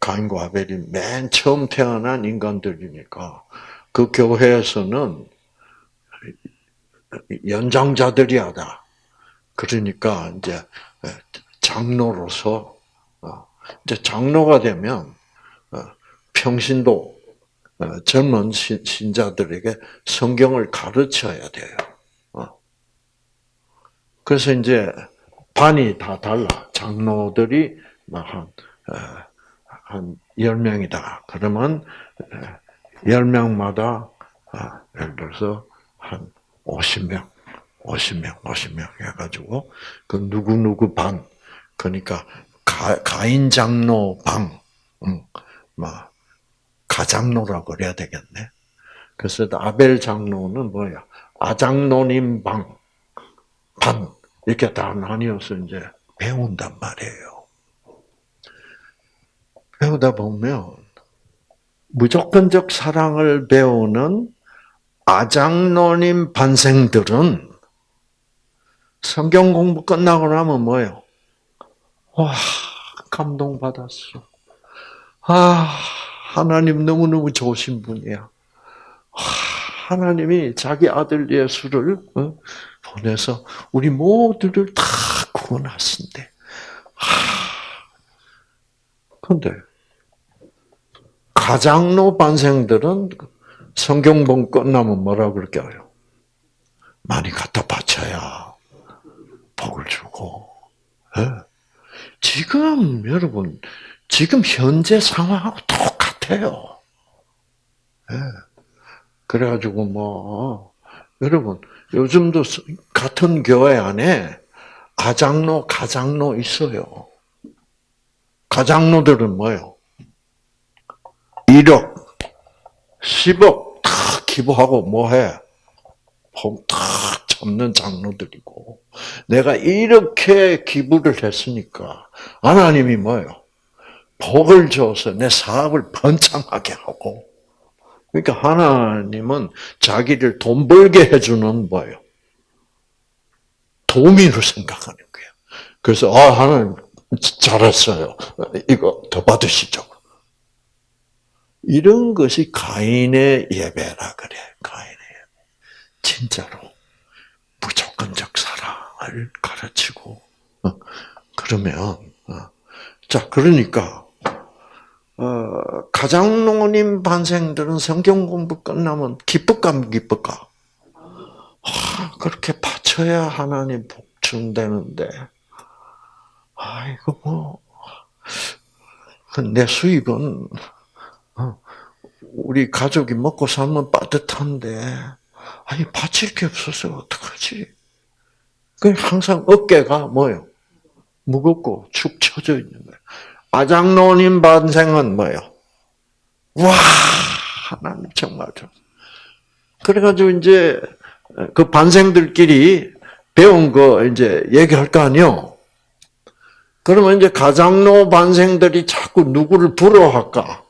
가인과 아벨이 맨 처음 태어난 인간들이니까 그 교회에서는 연장자들이야다. 그러니까 이제 장로로서 어, 이제 장로가 되면 어, 평신도 어, 젊은 신자들에게 성경을 가르쳐야 돼요. 그래서 이제 반이 다 달라. 장로들이 한, 한 10명이다. 그러면 10명마다 예를 들어서 한 50명, 50명, 50명 해가지고, 그 누구누구 방, 그러니까 가, 가인 장로 방, 음, 막, 가장로라고 그래야 되겠네. 그래서 아벨 장로는 뭐야? 아장로님 방, 반, 이렇게 다 나뉘어서 이제 배운단 말이에요. 배우다 보면, 무조건적 사랑을 배우는 아장로님 반생들은 성경 공부 끝나고 나면 뭐예요? 와, 감동받았어. 아, 하나님 너무너무 좋으신 분이야. 하나님이 자기 아들 예수를 어, 보내서 우리 모두를 다 구원하신대. 근데 가장로 반생들은 성경 본 끝나면 뭐라 그럴까요? 많이 갖다 바쳐야 복을 주고. 네. 지금 여러분 지금 현재 상황하고 똑같아요. 네. 그래가지고 뭐 여러분 요즘도 같은 교회 안에 아장로, 가장로 있어요. 가장로들은 뭐요? 1억, 10억 다 기부하고 뭐해? 다 참는 장로들이고 내가 이렇게 기부를 했으니까 하나님이 뭐요? 복을 줘서 내 사업을 번창하게 하고 그러니까 하나님은 자기를 돈 벌게 해주는 뭐예요? 도민으로 생각하는 거예요. 그래서 아 하나님 잘했어요. 이거 더 받으시죠. 이런 것이 가인의 예배라 그래. 가인의 예배. 진짜로 무조건적 사랑을 가르치고 어, 그러면 어, 자 그러니까 어, 가장로님 반생들은 성경 공부 끝나면 기쁠까 기쁠까? 아, 그렇게 바쳐야 하나님 복 준다는데 아이고 뭐내 수입은 우리 가족이 먹고 살면 빠듯한데, 아니, 바칠 게 없어서 어떡하지? 그 항상 어깨가 뭐요? 무겁고 축 처져 있는 거예요. 아장로님 반생은 뭐요? 와, 하나님 정말 좋. 그래가지고 이제 그 반생들끼리 배운 거 이제 얘기할 거 아니요. 그러면 이제 가장로 반생들이 자꾸 누구를 부러워할까?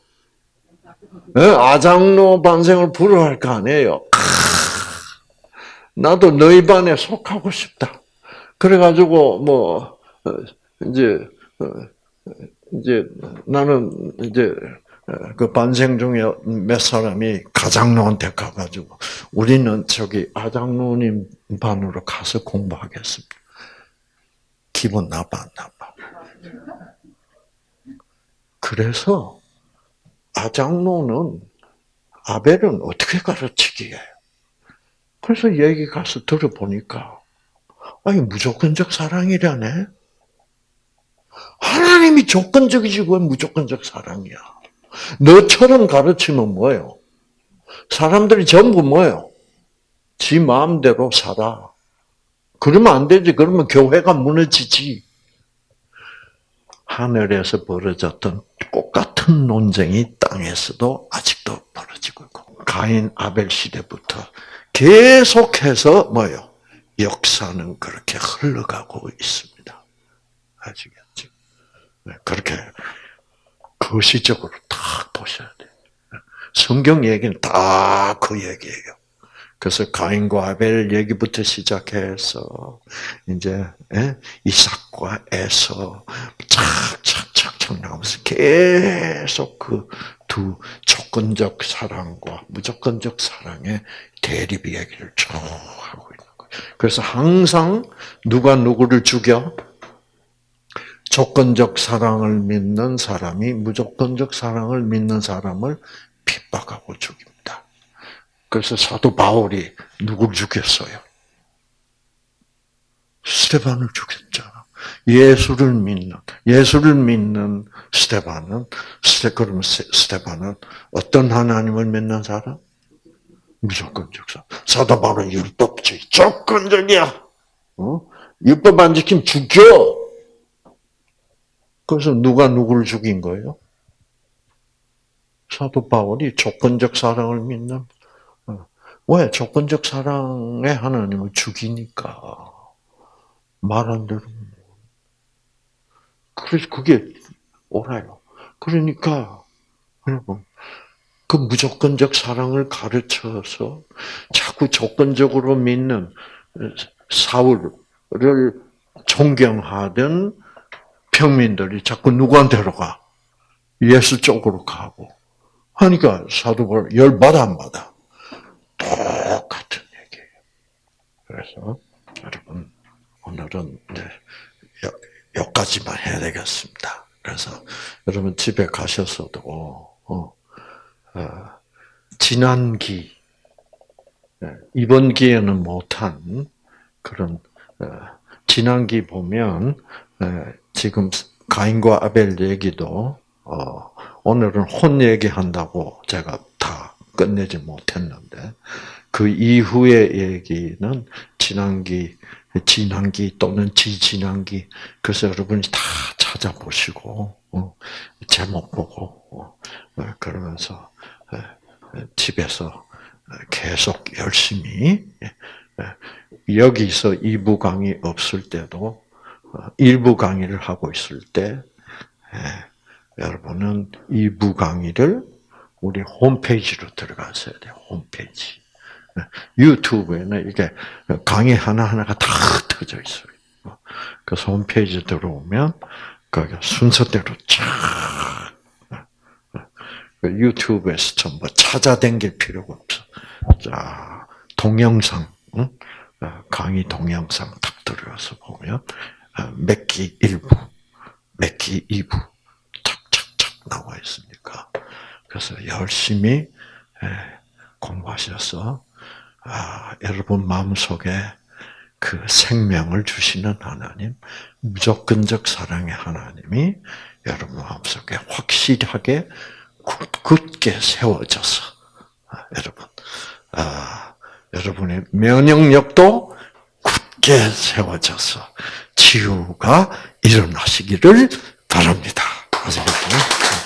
네? 아장로 반생을 부러워할 거 아니에요. 나도 너희 반에 속하고 싶다. 그래가지고 뭐 어, 이제 어, 이제 나는 이제 어, 그 반생 중에 몇 사람이 가장로한테 가가지고 우리는 저기 아장로님 반으로 가서 공부하겠습니다. 기분 나빠 안 나빠? 그래서 아장로는 아벨은 어떻게 가르치기에? 그래서 얘기 가서 들어보니까 아니 무조건적 사랑이라네. 하나님이 조건적이지 왜 무조건적 사랑이야? 너처럼 가르치면 뭐예요? 사람들이 전부 뭐예요? 지 마음대로 살아. 그러면 안 되지. 그러면 교회가 무너지지. 하늘에서 벌어졌던 똑같은 논쟁이 땅에서도 아직도 벌어지고 있고 가인 아벨 시대부터 계속해서 뭐요? 역사는 그렇게 흘러가고 있습니다. 아시겠죠? 네, 그렇게 거시적으로 딱 보셔야 돼요. 성경 얘기는 다 그 얘기예요. 그래서 가인과 아벨 얘기부터 시작해서 이제 예? 이삭과 에서 착착착착 나오면서 계속 그 두 조건적 사랑과 무조건적 사랑의 대립 얘기를 쭉 하고 있는 거예요. 그래서 항상 누가 누구를 죽여? 조건적 사랑을 믿는 사람이 무조건적 사랑을 믿는 사람을 핍박하고 죽입니다. 그래서 사도 바울이 누굴 죽였어요? 스테반을 죽였잖아. 예수를 믿는 예수를 믿는 스테반은 스테 그러면 스테반은 어떤 하나님을 믿는 사람? 무조건적 사람. 사도 바울은 율법주의 조건적이야. 어? 율법 안 지키면 죽여. 그래서 누가 누구를 죽인 거예요? 사도 바울이 조건적 사랑을 믿는 어. 왜 조건적 사랑의 하나님을 죽이니까 말 안 들으면 그래서 그게 옳아요. 그러니까 여러분 그 무조건적 사랑을 가르쳐서 자꾸 조건적으로 믿는 사울을 존경하던 평민들이 자꾸 누구한테로 가? 예수 쪽으로 가고. 하니까 사도 바울 열받아 안 받아? 똑같은 얘기예요. 그래서 여러분 오늘은 이제 여기까지만 해야 되겠습니다. 그래서 여러분 집에 가셔서도 어, 어, 지난 기 예, 이번 기에는 못한 그런 어, 지난 기 보면 예, 지금 가인과 아벨 얘기도 어, 오늘은 혼 얘기한다고 제가 다 끝내지 못했는데 그 이후의 얘기는 지난기 진한기 또는 지진한기 그래서 여러분이 다 찾아보시고 어, 제목 보고 어, 어, 그러면서 에, 에, 집에서 어, 계속 열심히 예, 예, 여기서 2부 강의 없을 때도 어, 일부 강의를 하고 있을 때 예, 여러분은 2부 강의를 우리 홈페이지로 들어가셔야 돼요. 홈페이지. 유튜브에는 이게 강의 하나하나가 다 터져 있어요. 그래서 홈페이지 들어오면 거기 순서대로 쫙그 유튜브에서 전부 찾아댕길 필요가 없어. 자, 동영상, 응? 어, 강의 동영상 딱 들어가서 보면 어, 몇기 1부, 몇기 2부 착착착 나와 있으니까? 그래서 열심히 예, 공부하셔서 아, 여러분 마음속에 그 생명을 주시는 하나님, 무조건적 사랑의 하나님이 여러분 마음속에 확실하게 굳게 세워져서 아, 여러분, 아, 여러분의 면역력도 굳게 세워져서 치유가 일어나시기를 바랍니다. 아시겠죠?